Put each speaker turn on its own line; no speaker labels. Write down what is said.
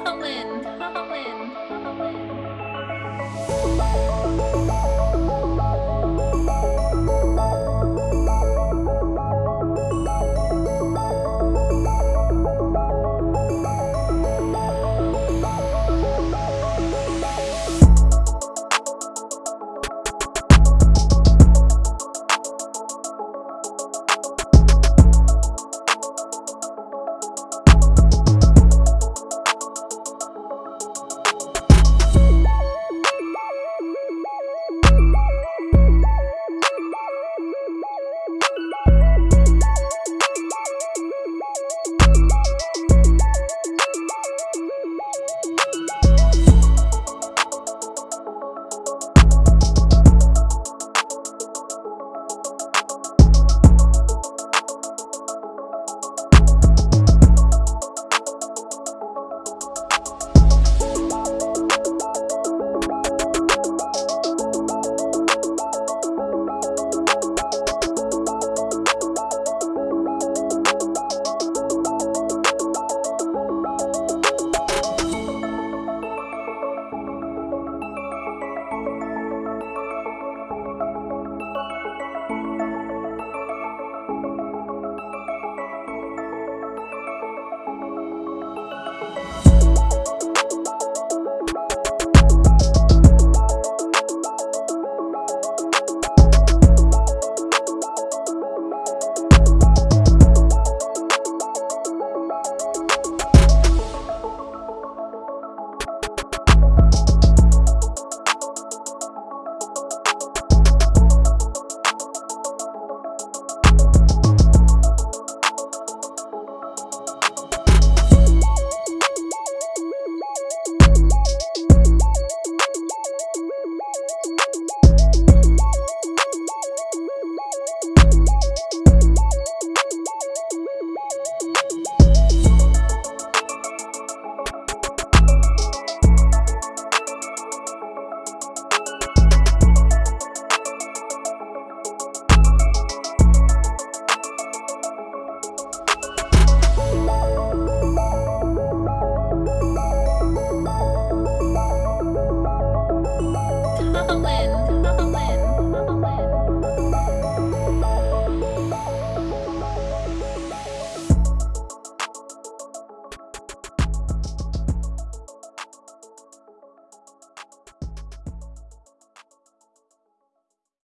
Colin, Colin. Berlin.